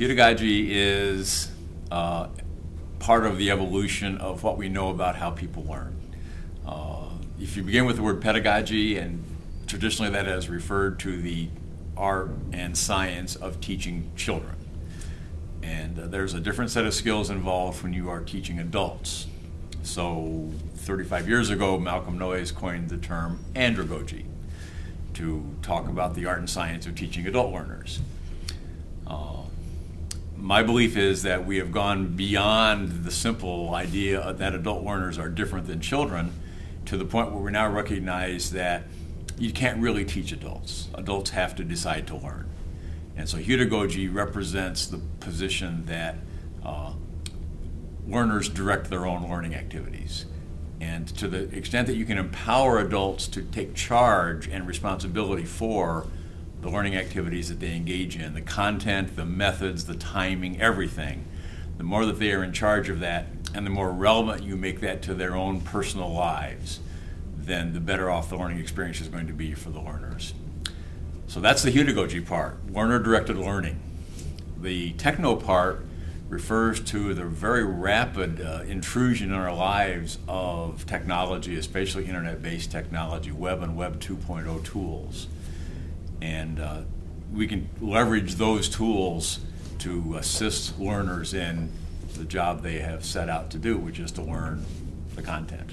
Pedagogy is uh, part of the evolution of what we know about how people learn. Uh, if you begin with the word pedagogy, and traditionally that has referred to the art and science of teaching children. And uh, there's a different set of skills involved when you are teaching adults. So 35 years ago, Malcolm Knowles coined the term andragogy to talk about the art and science of teaching adult learners. Uh, my belief is that we have gone beyond the simple idea that adult learners are different than children to the point where we now recognize that you can't really teach adults. Adults have to decide to learn. And so heutagogy represents the position that uh, learners direct their own learning activities. And to the extent that you can empower adults to take charge and responsibility for the learning activities that they engage in, the content, the methods, the timing, everything, the more that they are in charge of that and the more relevant you make that to their own personal lives, then the better off the learning experience is going to be for the learners. So that's the heutagogy part, learner-directed learning. The techno part refers to the very rapid uh, intrusion in our lives of technology, especially internet-based technology, web and web 2.0 tools. And uh, we can leverage those tools to assist learners in the job they have set out to do, which is to learn the content.